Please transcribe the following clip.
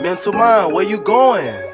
Mental mind, where you going?